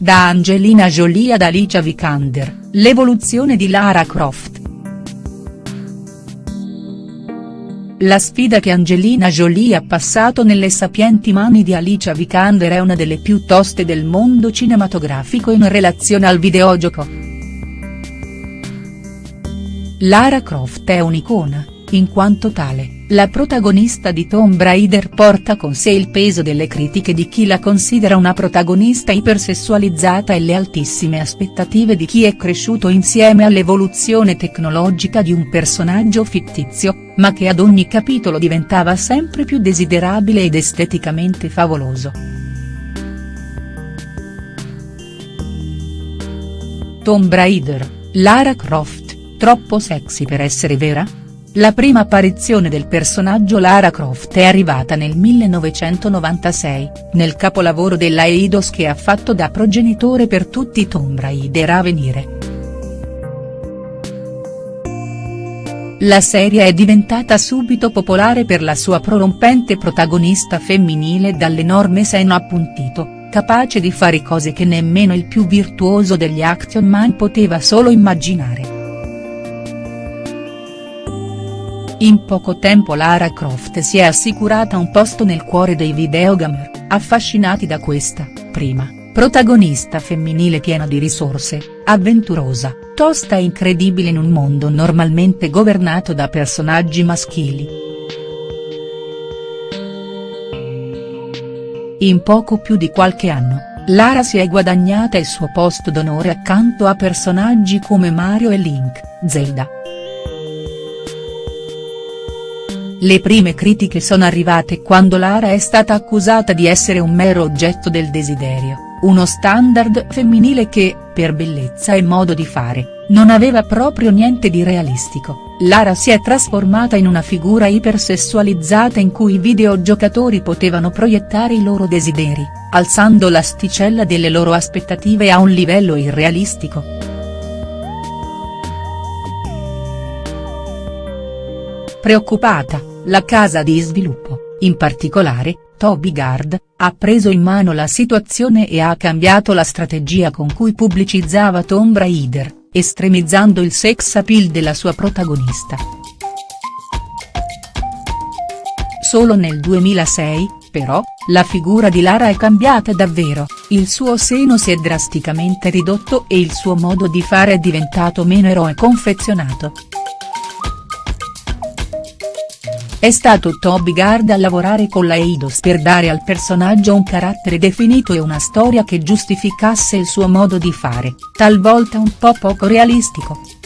Da Angelina Jolie ad Alicia Vikander, l'evoluzione di Lara Croft. La sfida che Angelina Jolie ha passato nelle sapienti mani di Alicia Vikander è una delle più toste del mondo cinematografico in relazione al videogioco. Lara Croft è un'icona, in quanto tale, la protagonista di Tomb Raider porta con sé il peso delle critiche di chi la considera una protagonista ipersessualizzata e le altissime aspettative di chi è cresciuto insieme all'evoluzione tecnologica di un personaggio fittizio, ma che ad ogni capitolo diventava sempre più desiderabile ed esteticamente favoloso. Tomb Raider, Lara Croft, troppo sexy per essere vera?. La prima apparizione del personaggio Lara Croft è arrivata nel 1996, nel capolavoro della Eidos che ha fatto da progenitore per tutti i Tomb Raider a venire. La serie è diventata subito popolare per la sua prorompente protagonista femminile dall'enorme seno appuntito, capace di fare cose che nemmeno il più virtuoso degli action man poteva solo immaginare. In poco tempo Lara Croft si è assicurata un posto nel cuore dei videogamer, affascinati da questa, prima, protagonista femminile piena di risorse, avventurosa, tosta e incredibile in un mondo normalmente governato da personaggi maschili. In poco più di qualche anno, Lara si è guadagnata il suo posto d'onore accanto a personaggi come Mario e Link, Zelda, Le prime critiche sono arrivate quando Lara è stata accusata di essere un mero oggetto del desiderio, uno standard femminile che, per bellezza e modo di fare, non aveva proprio niente di realistico. Lara si è trasformata in una figura ipersessualizzata in cui i videogiocatori potevano proiettare i loro desideri, alzando l'asticella delle loro aspettative a un livello irrealistico. Preoccupata, la casa di sviluppo, in particolare, Toby Gard, ha preso in mano la situazione e ha cambiato la strategia con cui pubblicizzava Tomb Raider, estremizzando il sex appeal della sua protagonista. Solo nel 2006, però, la figura di Lara è cambiata davvero, il suo seno si è drasticamente ridotto e il suo modo di fare è diventato meno eroe confezionato. È stato Toby Gard a lavorare con la Eidos per dare al personaggio un carattere definito e una storia che giustificasse il suo modo di fare, talvolta un po' poco realistico.